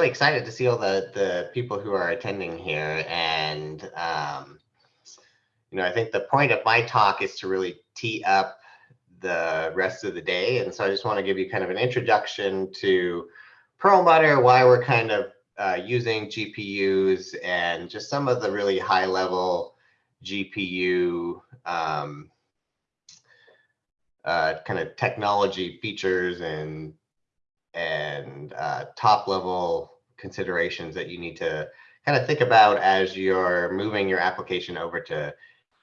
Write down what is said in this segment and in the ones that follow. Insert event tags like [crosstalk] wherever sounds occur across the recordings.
really excited to see all the the people who are attending here, and um, you know, I think the point of my talk is to really tee up the rest of the day, and so I just want to give you kind of an introduction to Perlmutter, why we're kind of uh, using GPUs, and just some of the really high level GPU um, uh, kind of technology features and and uh, top level considerations that you need to kind of think about as you're moving your application over to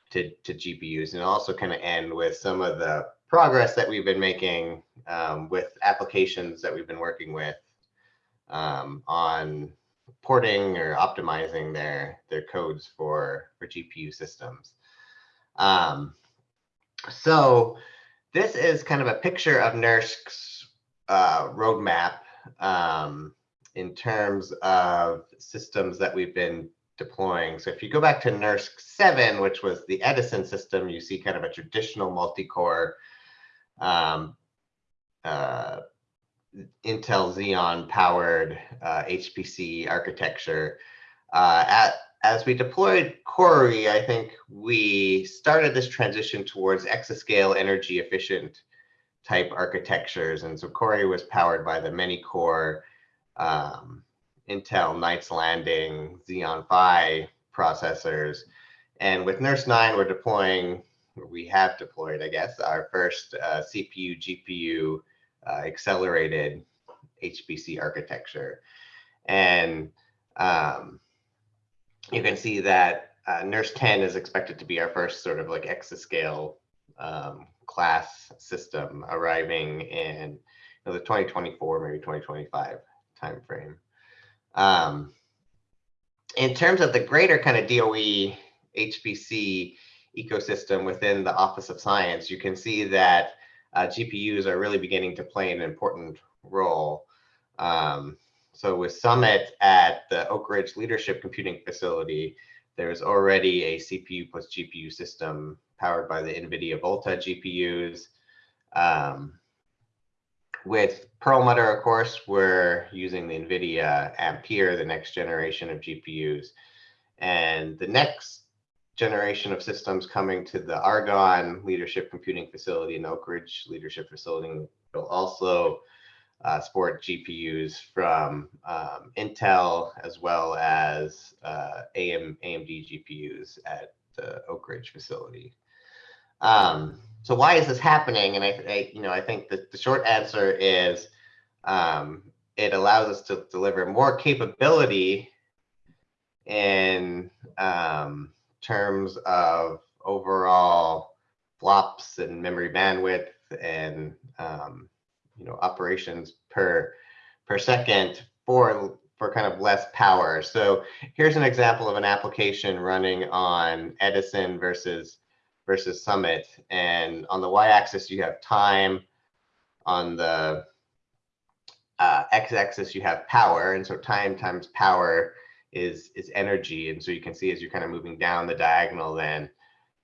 to, to GPUs and also kind of end with some of the progress that we've been making um, with applications that we've been working with um, on porting or optimizing their their codes for for GPU systems. Um, so this is kind of a picture of NERSC's uh, roadmap um, in terms of systems that we've been deploying. So if you go back to NERSC 7, which was the Edison system, you see kind of a traditional multi-core um, uh, Intel Xeon powered uh, HPC architecture. Uh, at, as we deployed Cori, I think we started this transition towards exascale energy efficient type architectures. And so Cori was powered by the many core um, Intel Knights Landing Xeon Phi processors. And with NERSC 9, we're deploying, we have deployed, I guess, our first uh, CPU, GPU uh, accelerated HPC architecture. And um, you can see that uh, NERSC 10 is expected to be our first sort of like exascale um, class system arriving in you know, the 2024, maybe 2025 timeframe. Um, in terms of the greater kind of DOE HPC ecosystem within the Office of Science, you can see that uh, GPUs are really beginning to play an important role. Um, so with Summit at the Oak Ridge Leadership Computing Facility, there's already a CPU plus GPU system powered by the NVIDIA Volta GPUs. Um, with Perlmutter, of course, we're using the NVIDIA Ampere, the next generation of GPUs. And the next generation of systems coming to the Argonne Leadership Computing Facility and Oak Ridge Leadership Facility will also uh, GPUs from um, Intel as well as uh, AM, AMD GPUs at the Oak Ridge facility. Um, so why is this happening? And I, I you know, I think that the short answer is um, it allows us to deliver more capability in um, terms of overall flops and memory bandwidth and um, you know operations per per second for for kind of less power. So here's an example of an application running on Edison versus versus Summit. And on the y-axis, you have time. On the uh, x-axis, you have power. And so time times power is is energy. And so you can see as you're kind of moving down the diagonal, then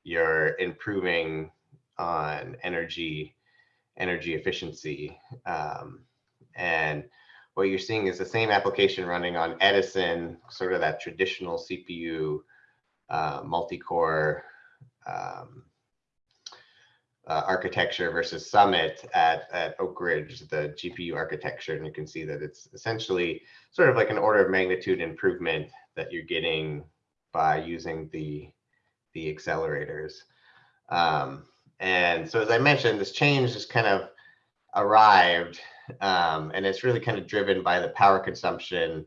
you're improving on energy energy efficiency. Um, and what you're seeing is the same application running on Edison, sort of that traditional CPU uh, multi-core um, uh, architecture versus Summit at, at Oak Ridge, the GPU architecture. And you can see that it's essentially sort of like an order of magnitude improvement that you're getting by using the, the accelerators. Um, and so as I mentioned, this change has kind of arrived um, and it's really kind of driven by the power consumption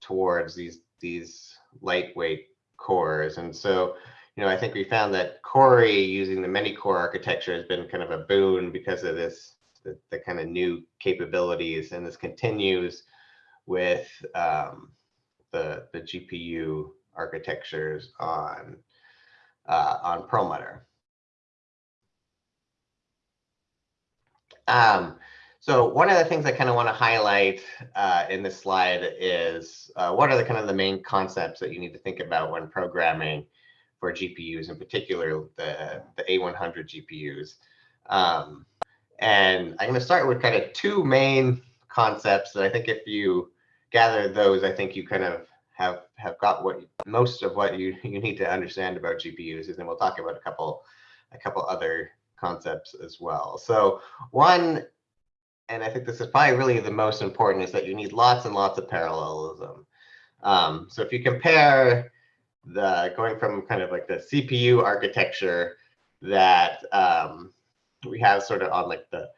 towards these, these lightweight cores. And so, you know, I think we found that Cori using the many core architecture has been kind of a boon because of this, the, the kind of new capabilities. And this continues with um, the, the GPU architectures on, uh, on Perlmutter. Um, so one of the things I kind of want to highlight uh, in this slide is uh, what are the kind of the main concepts that you need to think about when programming for GPUs, in particular the, the A100 GPUs. Um, and I'm going to start with kind of two main concepts that I think if you gather those, I think you kind of have have got what most of what you you need to understand about GPUs, and then we'll talk about a couple a couple other concepts as well. So one, and I think this is probably really the most important, is that you need lots and lots of parallelism. Um, so if you compare the going from kind of like the CPU architecture that um, we have sort of on like the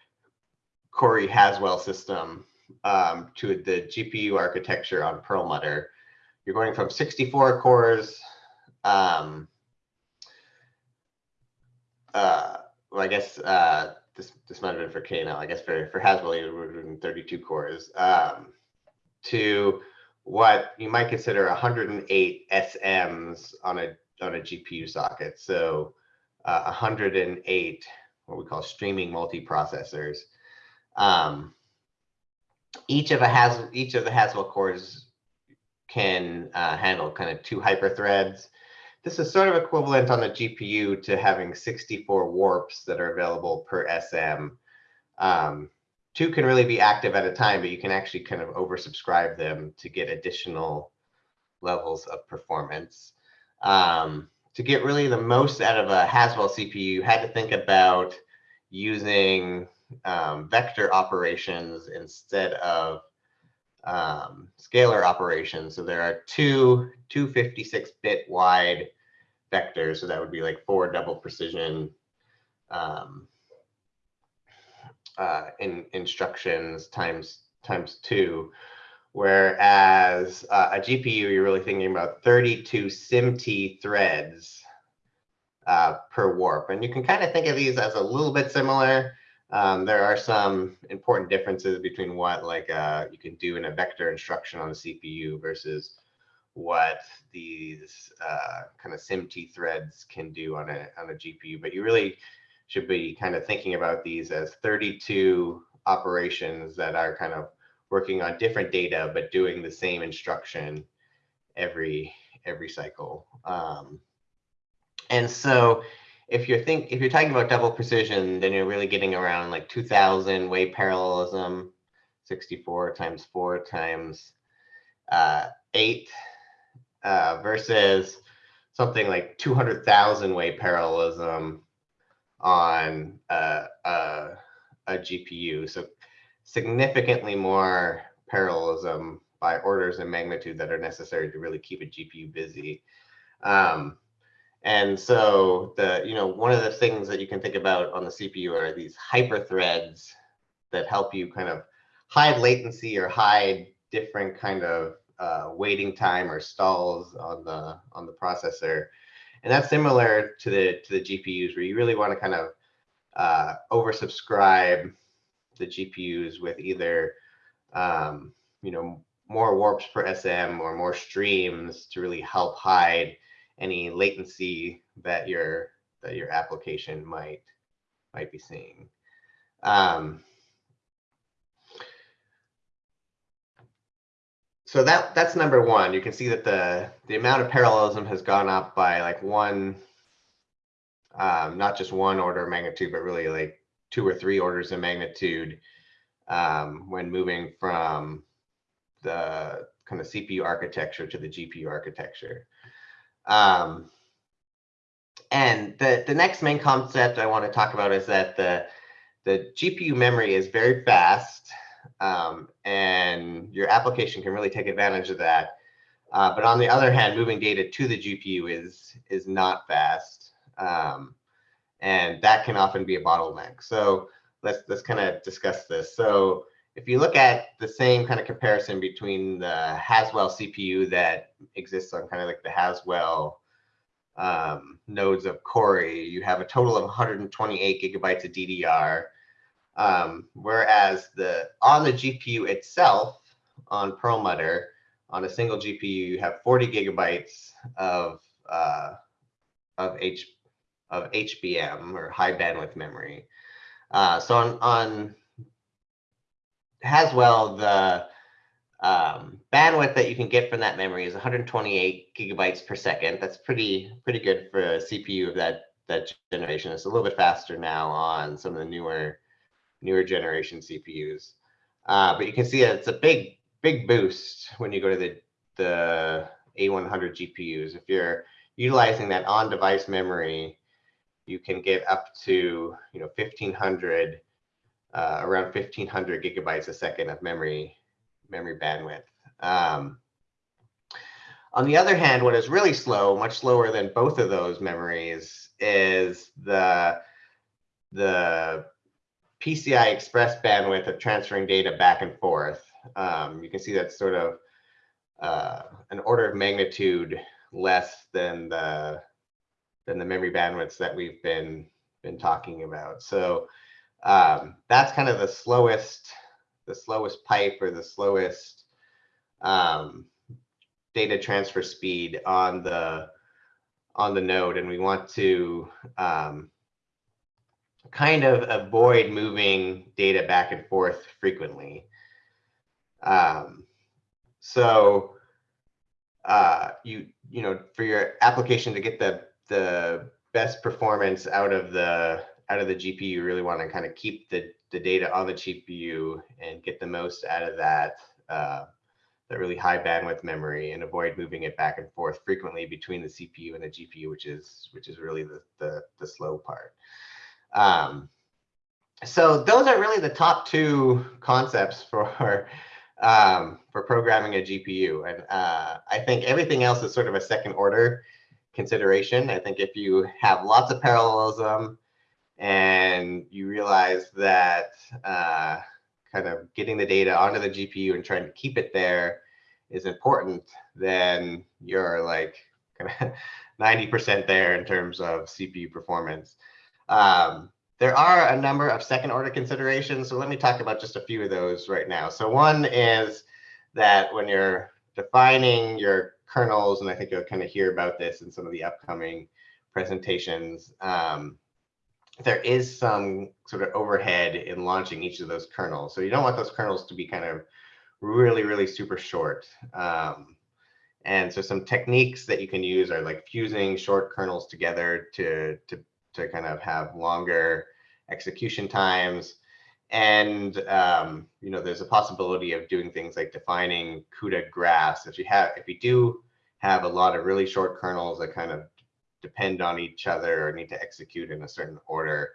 Cori Haswell system um, to the GPU architecture on Perlmutter, you're going from 64 cores. Um, uh, well, I guess uh, this this might have been for KNL. I guess for for Haswell, you were doing 32 cores um, to what you might consider 108 SMs on a on a GPU socket. So uh, 108 what we call streaming multiprocessors. Um, each of a has each of the Haswell cores can uh, handle kind of two hyperthreads. This is sort of equivalent on the GPU to having 64 warps that are available per SM. Um, two can really be active at a time, but you can actually kind of oversubscribe them to get additional levels of performance. Um, to get really the most out of a Haswell CPU, you had to think about using um, vector operations instead of um, scalar operations. So there are two 256-bit wide vectors. So that would be like four double precision um, uh, in instructions times times two. Whereas uh, a GPU, you're really thinking about 32 SIMT threads uh, per warp. And you can kind of think of these as a little bit similar. Um, there are some important differences between what like uh, you can do in a vector instruction on the CPU versus what these uh, kind of SIMT threads can do on a on a GPU. But you really should be kind of thinking about these as 32 operations that are kind of working on different data but doing the same instruction every every cycle. Um, and so if you're think if you're talking about double precision, then you're really getting around like 2000 way parallelism, 64 times four times uh, eight uh, versus something like 200,000 way parallelism on a, a, a, GPU. So significantly more parallelism by orders of magnitude that are necessary to really keep a GPU busy. Um, and so the, you know, one of the things that you can think about on the CPU are these hyperthreads that help you kind of hide latency or hide different kind of uh, waiting time or stalls on the on the processor. And that's similar to the to the GPUs where you really want to kind of uh, oversubscribe the GPUs with either um, you know more warps per SM or more streams to really help hide any latency that your that your application might might be seeing. Um, so that that's number one. You can see that the the amount of parallelism has gone up by like one, um, not just one order of magnitude, but really like two or three orders of magnitude um, when moving from the kind of CPU architecture to the GPU architecture. Um, and the, the next main concept I want to talk about is that the, the GPU memory is very fast um, and your application can really take advantage of that. Uh, but on the other hand, moving data to the GPU is, is not fast. Um, and that can often be a bottleneck. So let's, let's kind of discuss this. So if you look at the same kind of comparison between the Haswell CPU that exists on kind of like the Haswell um, nodes of Cori, you have a total of 128 gigabytes of DDR. Um, whereas the on the GPU itself on Perlmutter, on a single GPU, you have 40 gigabytes of uh, of H of HBM or high bandwidth memory. Uh, so on on Haswell, the um, bandwidth that you can get from that memory is 128 gigabytes per second. That's pretty pretty good for a CPU of that that generation. It's a little bit faster now on some of the newer newer generation CPUs. Uh, but you can see that it's a big big boost when you go to the, the A100 GPUs. If you're utilizing that on-device memory, you can get up to you know 1500 uh, around 1500 gigabytes a second of memory memory bandwidth. Um, on the other hand, what is really slow, much slower than both of those memories, is the the PCI Express bandwidth of transferring data back and forth. Um, you can see that's sort of uh, an order of magnitude less than the than the memory bandwidths that we've been been talking about. So um, that's kind of the slowest the slowest pipe or the slowest um, data transfer speed on the on the node, and we want to um, kind of avoid moving data back and forth frequently. Um, so uh, you you know for your application to get the the best performance out of the out of the GPU, you really want to kind of keep the the data on the GPU and get the most out of that uh, that really high bandwidth memory and avoid moving it back and forth frequently between the CPU and the GPU, which is which is really the the, the slow part. Um, so those are really the top two concepts for [laughs] um, for programming a GPU, and uh, I think everything else is sort of a second order consideration. I think if you have lots of parallelism and you realize that uh, kind of getting the data onto the GPU and trying to keep it there is important, then you're like kind of 90% there in terms of CPU performance. Um, there are a number of second order considerations. So let me talk about just a few of those right now. So one is that when you're defining your kernels, and I think you'll kind of hear about this in some of the upcoming presentations, um, there is some sort of overhead in launching each of those kernels. So you don't want those kernels to be kind of really, really super short. Um, and so some techniques that you can use are like fusing short kernels together to, to, to kind of have longer execution times. And um, you know, there's a possibility of doing things like defining CUDA graphs. If you have, if you do have a lot of really short kernels that kind of depend on each other or need to execute in a certain order,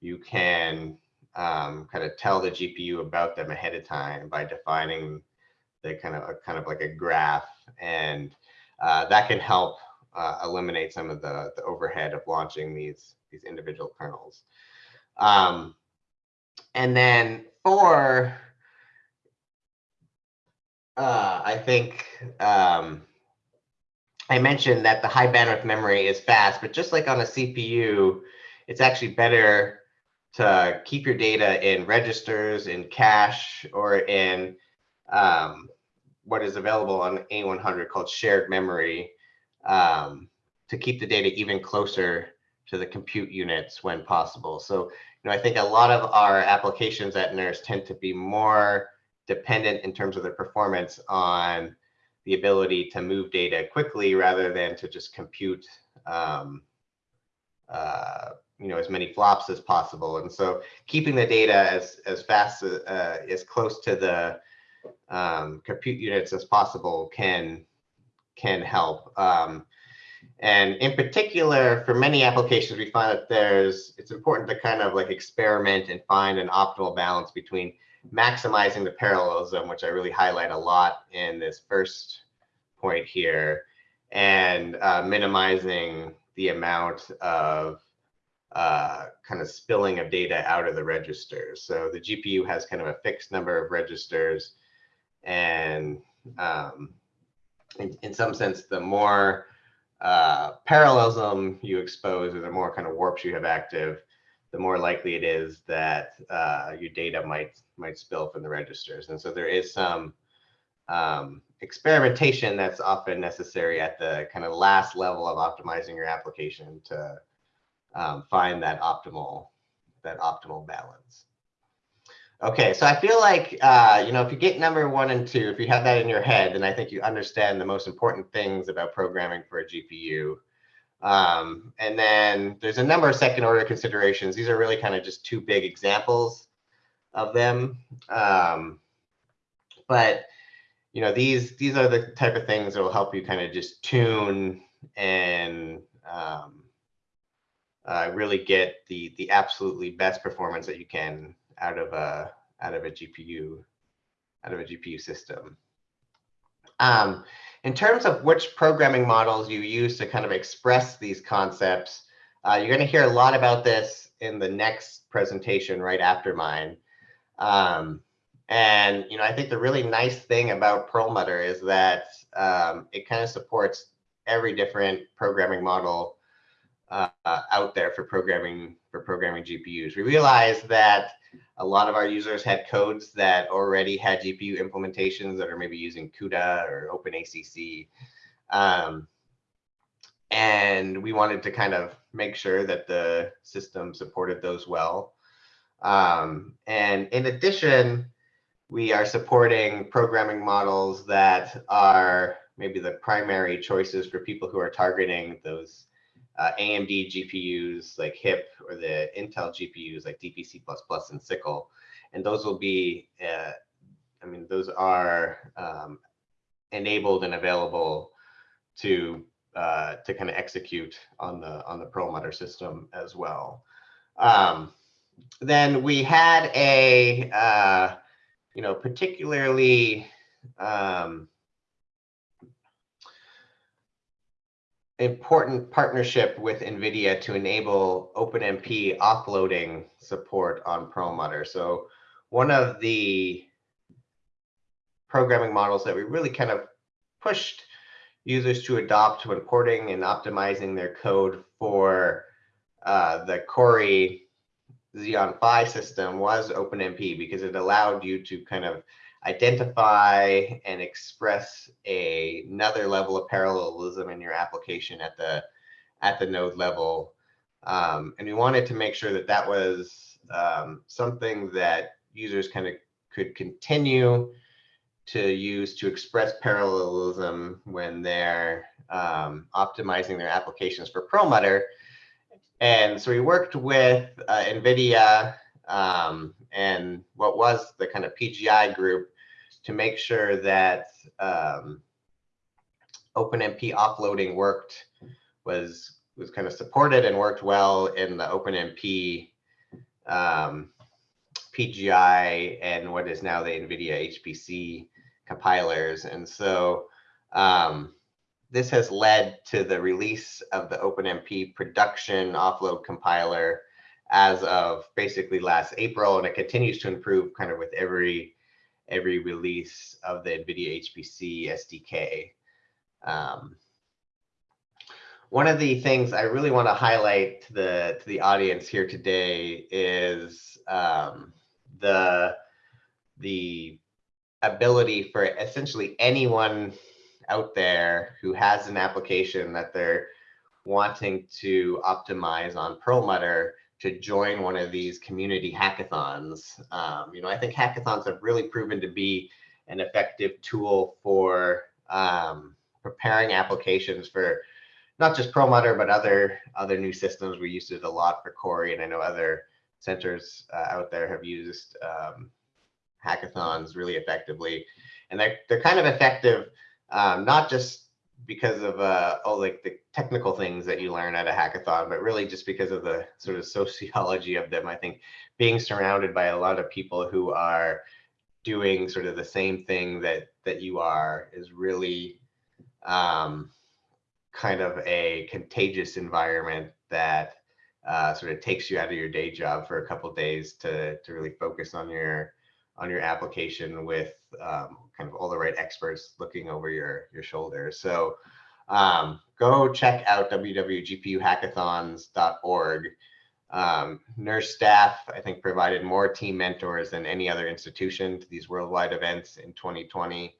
you can um, kind of tell the GPU about them ahead of time by defining the kind of a, kind of like a graph, and uh, that can help uh, eliminate some of the, the overhead of launching these these individual kernels. Um, and then four, uh, I think um, I mentioned that the high bandwidth memory is fast, but just like on a CPU, it's actually better to keep your data in registers, in cache, or in um, what is available on A100 called shared memory um, to keep the data even closer to the compute units when possible. So, you know, I think a lot of our applications at NERSC tend to be more dependent in terms of their performance on the ability to move data quickly rather than to just compute um, uh, you know as many flops as possible and so keeping the data as as fast as, uh, as close to the um, compute units as possible can can help um, and in particular for many applications we find that there's it's important to kind of like experiment and find an optimal balance between maximizing the parallelism, which I really highlight a lot in this first point here, and uh, minimizing the amount of uh, kind of spilling of data out of the registers. So the GPU has kind of a fixed number of registers, and um, in, in some sense, the more uh, parallelism you expose or the more kind of warps you have active, the more likely it is that uh, your data might might spill from the registers. And so there is some um, experimentation that's often necessary at the kind of last level of optimizing your application to um, find that optimal that optimal balance. Okay, so I feel like uh, you know if you get number one and two, if you have that in your head, then I think you understand the most important things about programming for a GPU. Um, and then there's a number of second order considerations. These are really kind of just two big examples of them. Um, but you know, these these are the type of things that will help you kind of just tune and um, uh, really get the the absolutely best performance that you can out of a out of a GPU out of a GPU system. Um, in terms of which programming models you use to kind of express these concepts, uh, you're going to hear a lot about this in the next presentation right after mine. Um, and you know, I think the really nice thing about Perlmutter is that um, it kind of supports every different programming model uh, out there for programming for programming GPUs. We realized that a lot of our users had codes that already had GPU implementations that are maybe using CUDA or OpenACC. Um, and we wanted to kind of make sure that the system supported those well. Um, and in addition, we are supporting programming models that are maybe the primary choices for people who are targeting those uh, AMD GPUs like HIP or the Intel GPUs like DPC++ and SYCL. And those will be, uh, I mean, those are um, enabled and available to uh, to kind of execute on the on the Perlmutter system as well. Um, then we had a uh, you know particularly um, important partnership with NVIDIA to enable OpenMP offloading support on Perlmutter. So one of the programming models that we really kind of pushed users to adopt when porting and optimizing their code for uh, the Cori Xeon Phi system was OpenMP because it allowed you to kind of identify and express a, another level of parallelism in your application at the at the node level. Um, and we wanted to make sure that that was um, something that users kind of could continue to use to express parallelism when they're um, optimizing their applications for Perlmutter. And so we worked with uh, NVIDIA um, and what was the kind of PGI group to make sure that um, OpenMP offloading worked, was was kind of supported and worked well in the OpenMP um, PGI and what is now the NVIDIA HPC compilers. And so um, this has led to the release of the OpenMP production offload compiler as of basically last April, and it continues to improve kind of with every every release of the NVIDIA HPC SDK. Um, one of the things I really want to highlight to the to the audience here today is um, the the ability for essentially anyone out there who has an application that they're wanting to optimize on Perlmutter to join one of these community hackathons. Um, you know, I think hackathons have really proven to be an effective tool for um, preparing applications for not just Perlmutter, but other other new systems. We used it a lot for Cori, and I know other centers uh, out there have used um, hackathons really effectively. And they're, they're kind of effective, um, not just because of uh, all like the technical things that you learn at a hackathon, but really just because of the sort of sociology of them. I think being surrounded by a lot of people who are doing sort of the same thing that that you are is really um, kind of a contagious environment that uh, sort of takes you out of your day job for a couple days to to really focus on your on your application with um, kind of all the right experts looking over your your shoulder. So um, go check out www.gpuhackathons.org. Um, NERSC staff, I think, provided more team mentors than any other institution to these worldwide events in 2020.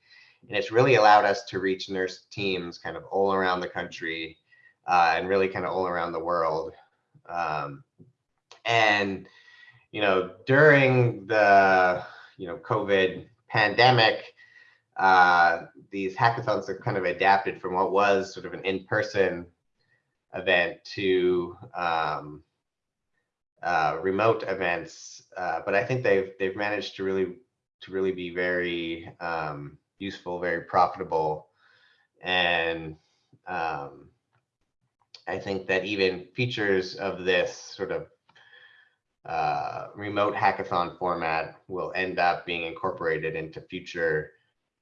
And it's really allowed us to reach NERSC teams kind of all around the country uh, and really kind of all around the world. Um, and, you know, during the, you know, COVID pandemic, uh, these hackathons have kind of adapted from what was sort of an in-person event to um, uh, remote events. Uh, but I think they've they've managed to really to really be very um, useful, very profitable. And um, I think that even features of this sort of uh, remote hackathon format will end up being incorporated into future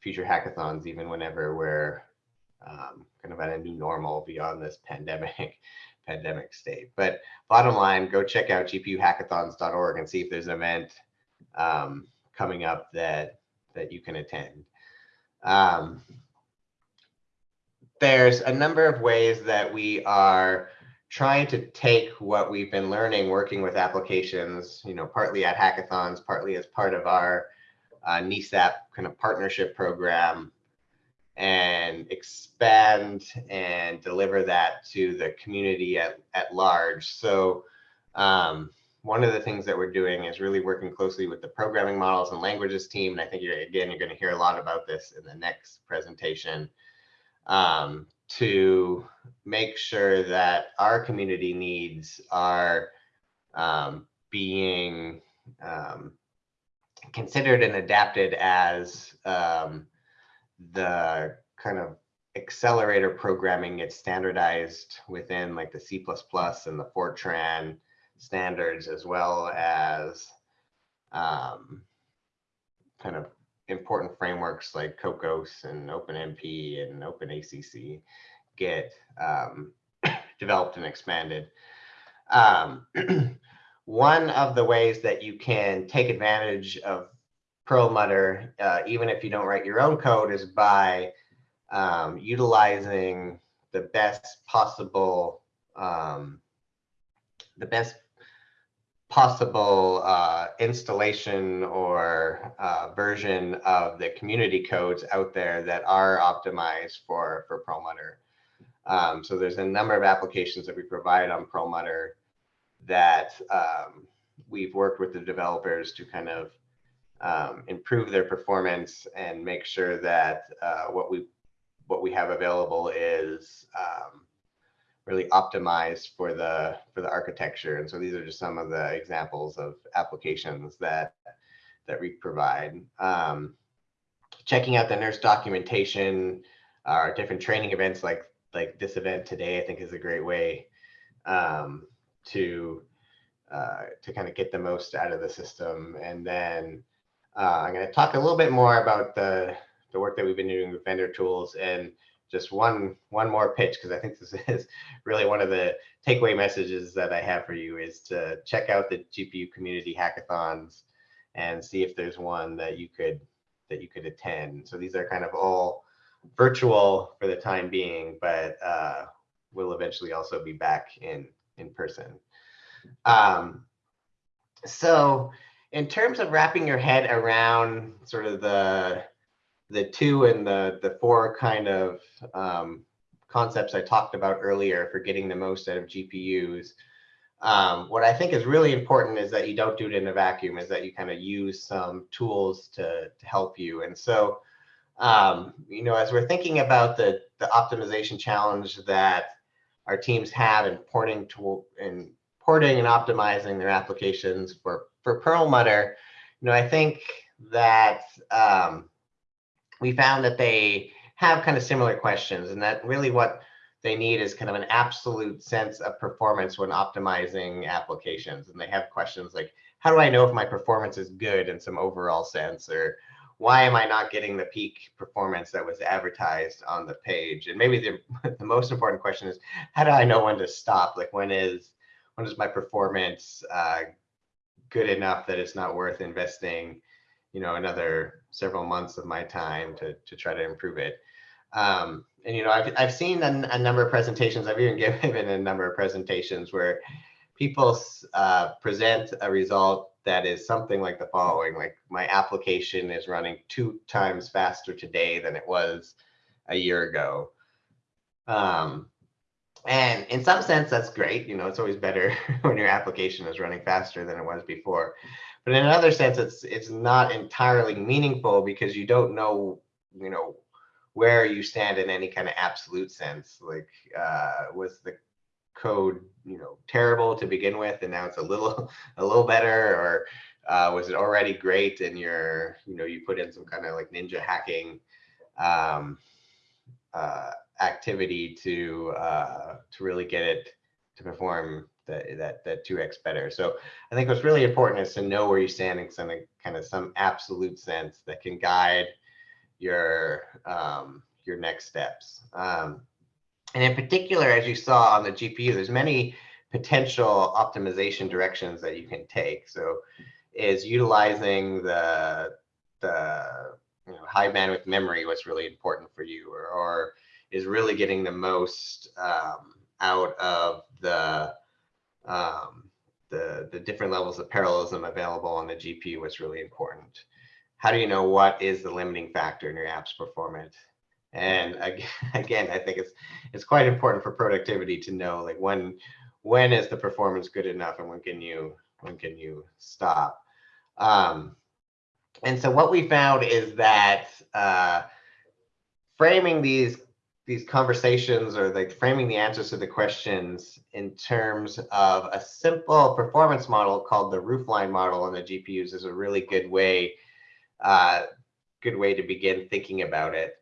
future hackathons, even whenever we're um, kind of at a new normal beyond this pandemic [laughs] pandemic state. But bottom line, go check out gpuhackathons.org and see if there's an event um, coming up that that you can attend. Um, there's a number of ways that we are trying to take what we've been learning working with applications, you know, partly at hackathons, partly as part of our uh, kind of partnership program and expand and deliver that to the community at, at large. So um, one of the things that we're doing is really working closely with the programming models and languages team. And I think, you're, again, you're going to hear a lot about this in the next presentation um, to make sure that our community needs are um, being um, considered and adapted as um, the kind of accelerator programming gets standardized within like the C++ and the Fortran standards, as well as um, kind of important frameworks like Kokkos and OpenMP and OpenACC get um, [coughs] developed and expanded. Um, [clears throat] one of the ways that you can take advantage of Perlmutter, uh, even if you don't write your own code, is by um, utilizing the best possible um, the best possible uh, installation or uh, version of the community codes out there that are optimized for, for Perlmutter. Um, so there's a number of applications that we provide on Perlmutter that um, we've worked with the developers to kind of um, improve their performance and make sure that uh, what we what we have available is um, really optimized for the for the architecture. And so these are just some of the examples of applications that that we provide. Um, checking out the NERSC documentation, our different training events like like this event today, I think is a great way um, to uh, to kind of get the most out of the system. And then uh, I'm going to talk a little bit more about the the work that we've been doing with vendor tools and just one one more pitch because I think this [laughs] is really one of the takeaway messages that I have for you is to check out the GPU community hackathons and see if there's one that you could that you could attend. So these are kind of all virtual for the time being, but uh, we'll eventually also be back in in person. Um, so in terms of wrapping your head around sort of the the two and the the four kind of um, concepts I talked about earlier for getting the most out of GPUs. Um, what I think is really important is that you don't do it in a vacuum, is that you kind of use some tools to, to help you. And so, um, you know, as we're thinking about the, the optimization challenge that our teams have in porting to in porting and optimizing their applications for, for Perlmutter, you know, I think that um, we found that they have kind of similar questions and that really what they need is kind of an absolute sense of performance when optimizing applications. And they have questions like, how do I know if my performance is good in some overall sense? Or why am I not getting the peak performance that was advertised on the page? And maybe the, [laughs] the most important question is, how do I know when to stop? Like when is, when is my performance uh, good enough that it's not worth investing you know another several months of my time to to try to improve it. Um, and you know I've I've seen a, a, number of presentations. I've even [laughs] given a number of presentations where people uh, present a result that is something like the following: like my application is running two times faster today than it was a year ago. Um, and in some sense, that's great. You know, it's always better [laughs] when your application is running faster than it was before. But in another sense, it's it's not entirely meaningful because you don't know, you know, where you stand in any kind of absolute sense. Like, uh, was the code, you know, terrible to begin with, and now it's a little [laughs] a little better, or uh, was it already great and you're, you know, you put in some kind of like ninja hacking um, uh, activity to uh, to really get it to perform that that that 2x better. So I think what's really important is to know where you stand in some kind of some absolute sense that can guide your um, your next steps. Um, and in particular, as you saw on the GPU, there's many potential optimization directions that you can take. So is utilizing the the you know, high bandwidth memory what's really important for you or, or is really getting the most um, out of the um, the the different levels of parallelism available on the GPU what's really important. How do you know what is the limiting factor in your app's performance? And [laughs] again, I think it's it's quite important for productivity to know like when when is the performance good enough and when can you when can you stop. Um, and so what we found is that uh, framing these these conversations or like framing the answers to the questions in terms of a simple performance model called the roofline model on the GPUs is a really good way uh, good way to begin thinking about it.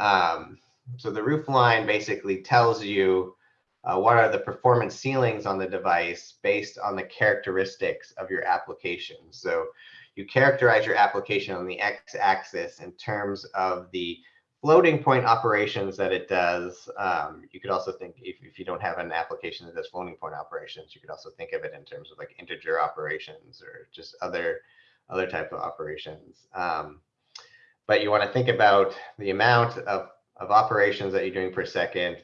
Um, so the roofline basically tells you uh, what are the performance ceilings on the device based on the characteristics of your application. So you characterize your application on the x-axis in terms of the floating point operations that it does. Um, you could also think if, if you don't have an application that does floating point operations, you could also think of it in terms of like integer operations or just other other type of operations. Um, but you want to think about the amount of, of operations that you're doing per second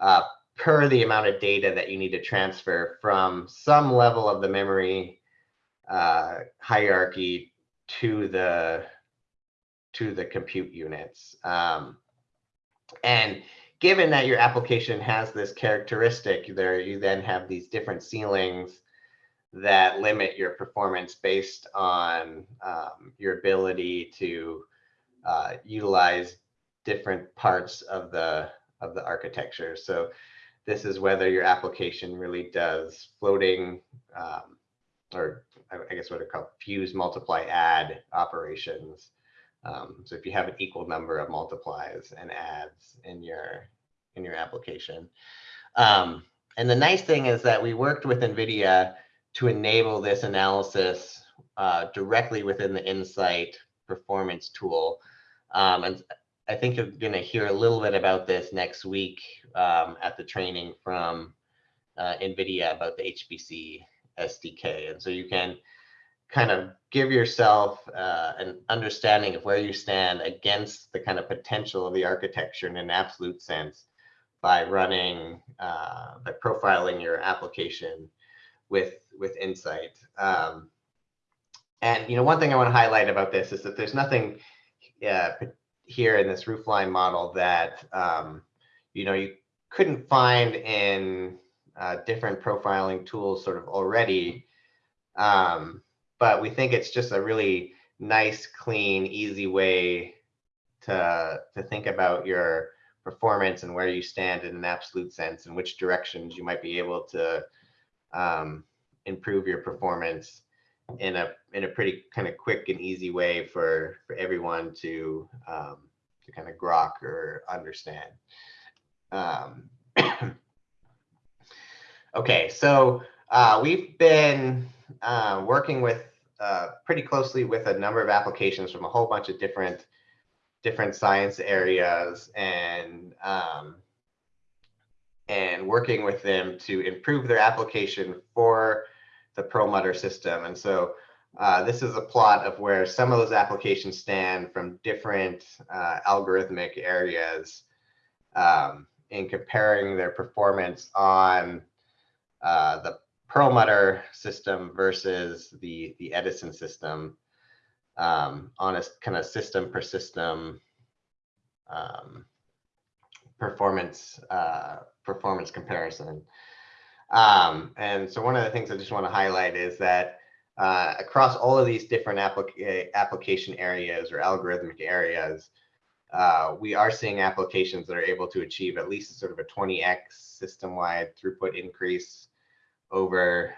uh, per the amount of data that you need to transfer from some level of the memory uh, hierarchy to the to the compute units. Um, and given that your application has this characteristic, there you then have these different ceilings that limit your performance based on um, your ability to uh, utilize different parts of the of the architecture. So this is whether your application really does floating um, or I guess what are called fuse multiply add operations. Um, so if you have an equal number of multiplies and adds in your in your application. Um, and the nice thing is that we worked with NVIDIA to enable this analysis uh, directly within the Nsight performance tool. Um, and I think you're going to hear a little bit about this next week um, at the training from uh, NVIDIA about the HPC SDK. And so you can kind of give yourself uh, an understanding of where you stand against the kind of potential of the architecture in an absolute sense by running, uh, by profiling your application with, with Nsight. Um, and, you know, one thing I want to highlight about this is that there's nothing uh, here in this roofline model that, um, you know, you couldn't find in uh, different profiling tools sort of already. Um, but we think it's just a really nice, clean, easy way to, to think about your performance and where you stand in an absolute sense and which directions you might be able to um, improve your performance in a in a pretty kind of quick and easy way for for everyone to um, to kind of grok or understand. Um, [clears throat] okay, so uh, we've been uh, working with uh, pretty closely with a number of applications from a whole bunch of different different science areas and um, and working with them to improve their application for the Perlmutter system. And so uh, this is a plot of where some of those applications stand from different uh, algorithmic areas um, in comparing their performance on uh, the Perlmutter system versus the, the Edison system um, on a kind of system per system um, performance uh, performance comparison. Um, and so one of the things I just want to highlight is that uh, across all of these different applica application areas or algorithmic areas, uh, we are seeing applications that are able to achieve at least sort of a 20x system-wide throughput increase over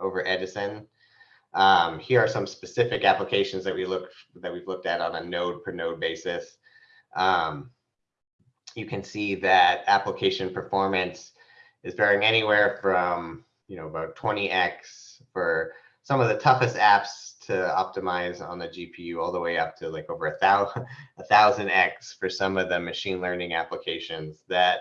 over Edison. Um, here are some specific applications that we look that we've looked at on a node per node basis. um, you can see that application performance is varying anywhere from you know about 20x for some of the toughest apps to optimize on the GPU all the way up to like over a thousand a thousand x for some of the machine learning applications that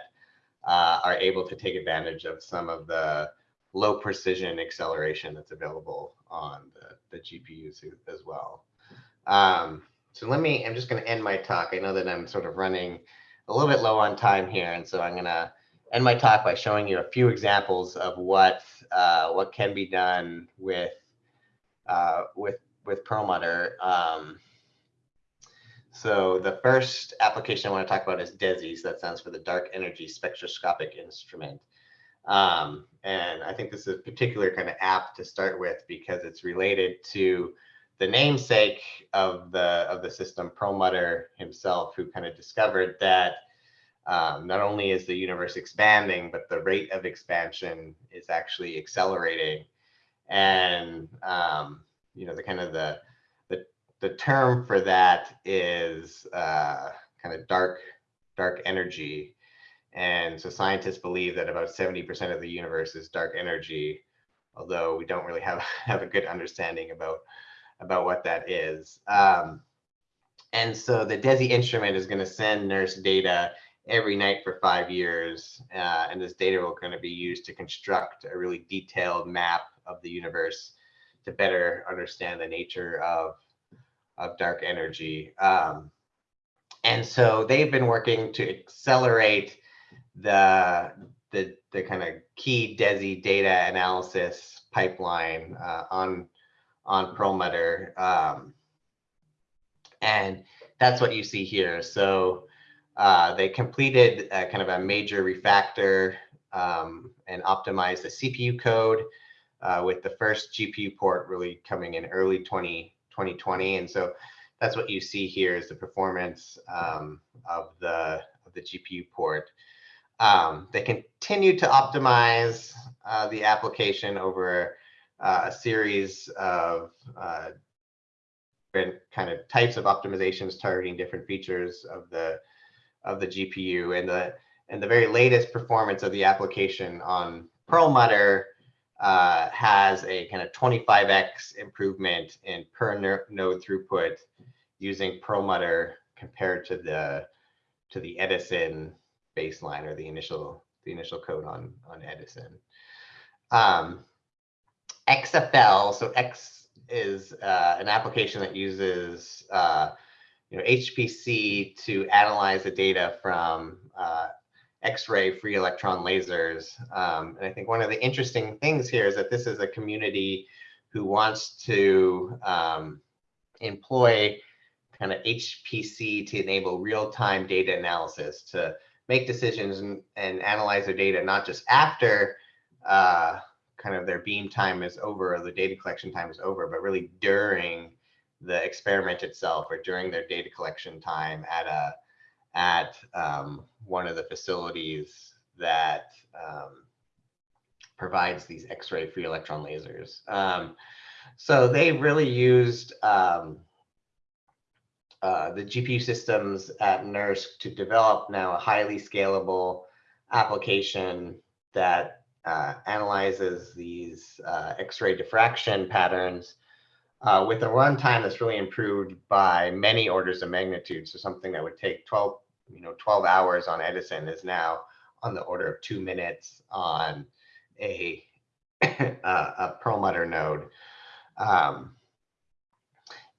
uh, are able to take advantage of some of the low precision acceleration that's available on the, the GPUs as well. Um, so let me, I'm just going to end my talk. I know that I'm sort of running a little bit low on time here. And so I'm going to end my talk by showing you a few examples of what uh, what can be done with uh, with with Perlmutter. Um, so the first application I want to talk about is DESI. So that stands for the Dark Energy Spectroscopic Instrument. Um, and I think this is a particular kind of app to start with because it's related to the namesake of the of the system, Perlmutter himself, who kind of discovered that um, not only is the universe expanding, but the rate of expansion is actually accelerating. And um, you know, the kind of the the the term for that is uh, kind of dark dark energy. And so scientists believe that about 70% of the universe is dark energy, although we don't really have, [laughs] have a good understanding about about what that is. Um, and so the DESI instrument is going to send NERSC data every night for five years. Uh, and this data will kind of be used to construct a really detailed map of the universe to better understand the nature of, of dark energy. Um, and so they've been working to accelerate the, the, the kind of key DESI data analysis pipeline uh, on on Perlmutter. Um, and that's what you see here. So uh, they completed a, kind of a major refactor um, and optimized the CPU code uh, with the first GPU port really coming in early 20, 2020. And so that's what you see here is the performance um, of the of the GPU port. Um, they continue to optimize uh, the application over uh, a series of different kind of types of optimizations targeting different features of the of the GPU and the and the very latest performance of the application on Perlmutter uh, has a kind of 25x improvement in per node throughput using Perlmutter compared to the to the Edison baseline or the initial the initial code on on Edison. Um, XFL, so X is uh, an application that uses uh, you know HPC to analyze the data from uh, X-ray free electron lasers. Um, and I think one of the interesting things here is that this is a community who wants to um, employ kind of HPC to enable real-time data analysis to make decisions and, and analyze their data not just after uh, kind of their beam time is over or the data collection time is over, but really during the experiment itself or during their data collection time at a at um, one of the facilities that um, provides these X-ray free electron lasers. Um, so they really used um, uh, the GPU systems at NERSC to develop now a highly scalable application that uh, analyzes these uh, X-ray diffraction patterns uh, with a runtime that's really improved by many orders of magnitude. So something that would take 12, you know, 12 hours on Edison is now on the order of two minutes on a, [laughs] a Perlmutter node. Um,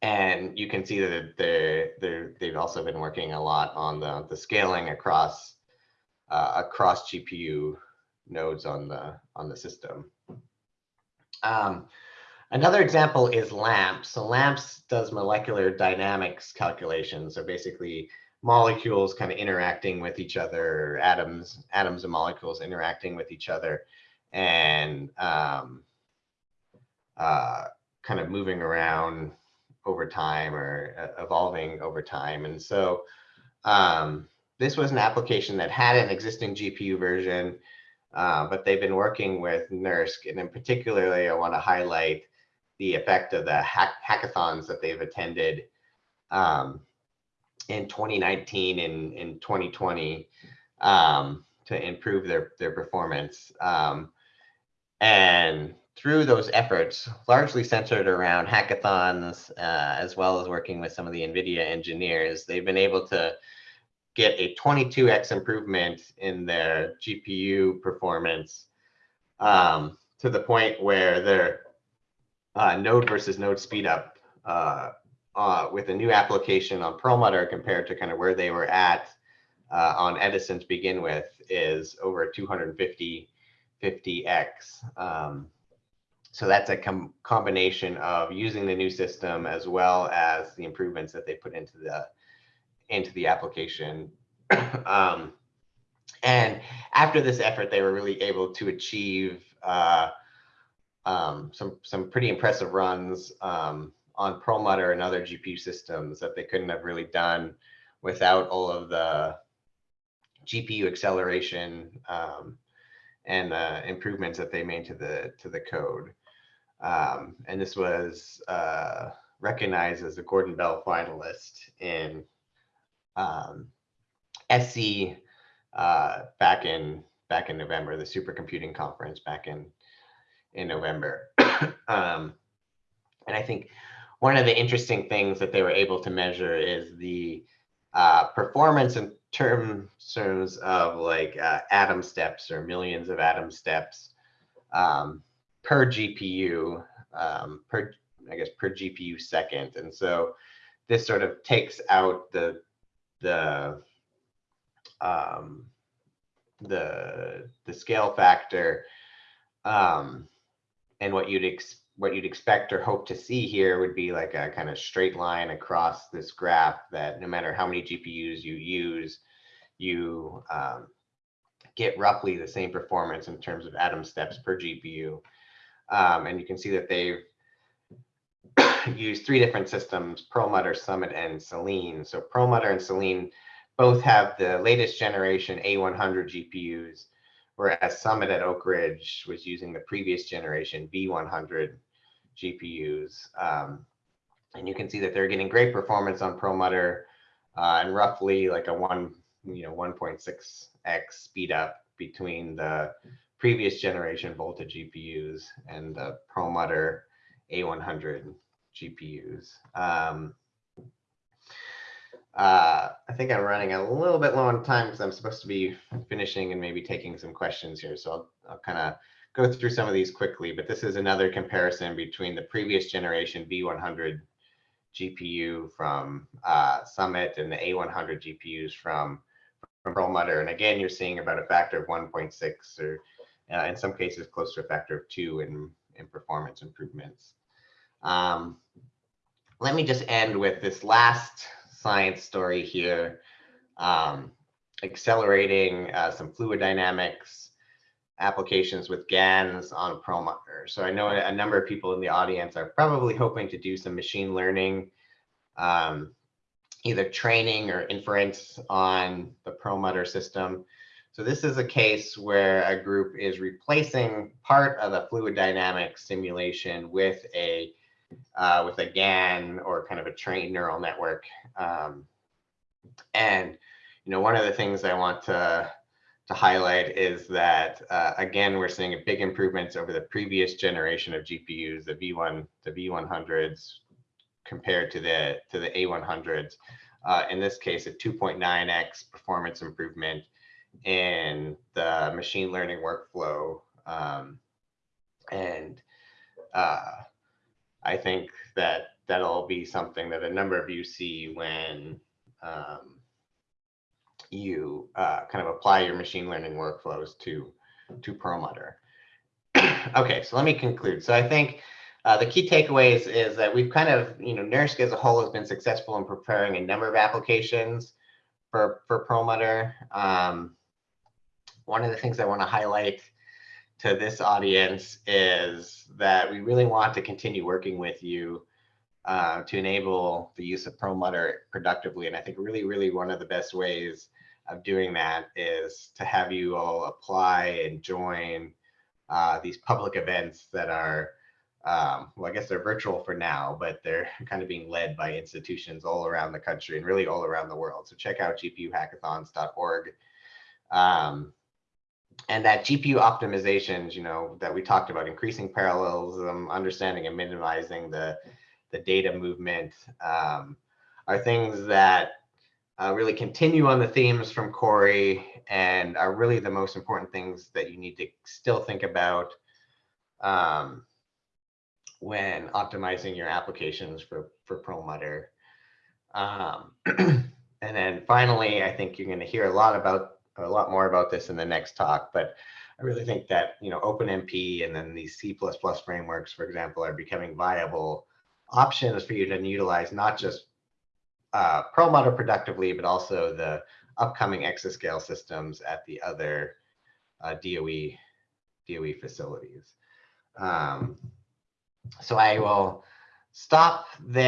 and you can see that they're, they're, they've also been working a lot on the, the scaling across uh, across GPU nodes on the on the system. Um, another example is LAMMPS. So LAMMPS does molecular dynamics calculations. So basically molecules kind of interacting with each other, atoms, atoms and molecules interacting with each other and um, uh, kind of moving around over time or uh, evolving over time. And so um, this was an application that had an existing GPU version uh, but they've been working with NERSC, and in particularly, I want to highlight the effect of the hack hackathons that they've attended. Um, in 2019 and in 2020 um, to improve their their performance. Um, and through those efforts, largely centered around hackathons, uh, as well as working with some of the NVIDIA engineers, they've been able to get a 22x improvement in their GPU performance um, to the point where their uh, node versus node speed up uh, uh, with a new application on Perlmutter compared to kind of where they were at uh, on Edison to begin with is over 250 50x. Um, so that's a com combination of using the new system as well as the improvements that they put into the into the application. [coughs] um, and after this effort, they were really able to achieve uh, um, some some pretty impressive runs um, on Perlmutter and other GPU systems that they couldn't have really done without all of the GPU acceleration um, and uh, improvements that they made to the to the code. Um, and this was uh, recognized as a Gordon Bell finalist in um, SC uh, back in back in November, the supercomputing conference back in in November. [clears throat] um, and I think one of the interesting things that they were able to measure is the uh, performance in terms terms of like uh, atom steps or millions of atom steps um, per GPU, um, per I guess per GPU second. And so this sort of takes out the the um, the the scale factor um, and what you'd ex what you'd expect or hope to see here would be like a kind of straight line across this graph that no matter how many GPUs you use, you um, get roughly the same performance in terms of atom steps per GPU. Um, and you can see that they've [coughs] used three different systems, Perlmutter, Summit, and Selene. So Perlmutter and Selene both have the latest generation A100 GPUs, whereas Summit at Oak Ridge was using the previous generation V100 GPUs. Um, and you can see that they're getting great performance on Perlmutter uh, and roughly like a one, you know, 1.6x speed up between the previous generation Volta GPUs and the Perlmutter A100 GPUs. Um, uh, I think I'm running a little bit low on time because I'm supposed to be finishing and maybe taking some questions here. So I'll, I'll kind of go through some of these quickly, but this is another comparison between the previous generation V100 GPU from uh, Summit and the A100 GPUs from, from Perlmutter. And again, you're seeing about a factor of 1.6 or uh, in some cases close to a factor of two in, in performance improvements. Um, let me just end with this last science story here, um, accelerating uh, some fluid dynamics applications with GANs on Perlmutter. So I know a number of people in the audience are probably hoping to do some machine learning, um, either training or inference on the Perlmutter system. So this is a case where a group is replacing part of a fluid dynamics simulation with a uh, with a GAN or kind of a trained neural network. Um, and you know, one of the things I want to to highlight is that, uh, again, we're seeing big improvements over the previous generation of GPUs, the V1, the V100s compared to the, to the A100s. Uh, in this case, a 2.9x performance improvement in the machine learning workflow. Um, and uh, I think that that'll be something that a number of you see when um, you uh, kind of apply your machine learning workflows to, to Perlmutter. [clears throat] okay, so let me conclude. So I think uh, the key takeaways is that we've kind of, you know, NERSC as a whole has been successful in preparing a number of applications for, for Perlmutter. Um, one of the things I want to highlight to this audience is that we really want to continue working with you uh, to enable the use of Perlmutter productively. And I think really, really one of the best ways of doing that is to have you all apply and join uh, these public events that are um, well, I guess they're virtual for now, but they're [laughs] kind of being led by institutions all around the country and really all around the world. So check out gpuhackathons.org. Um, and that GPU optimizations, you know, that we talked about, increasing parallelism, understanding and minimizing the, the data movement, um, are things that uh, really continue on the themes from Cori and are really the most important things that you need to still think about um, when optimizing your applications for, for Perlmutter. Um, [clears throat] and then finally, I think you're going to hear a lot about a lot more about this in the next talk, but I really think that, you know, OpenMP and then these C++ frameworks, for example, are becoming viable options for you to utilize not just uh, Perlmutter productively, but also the upcoming exascale systems at the other uh, DOE, DOE facilities. Um, so I will stop there.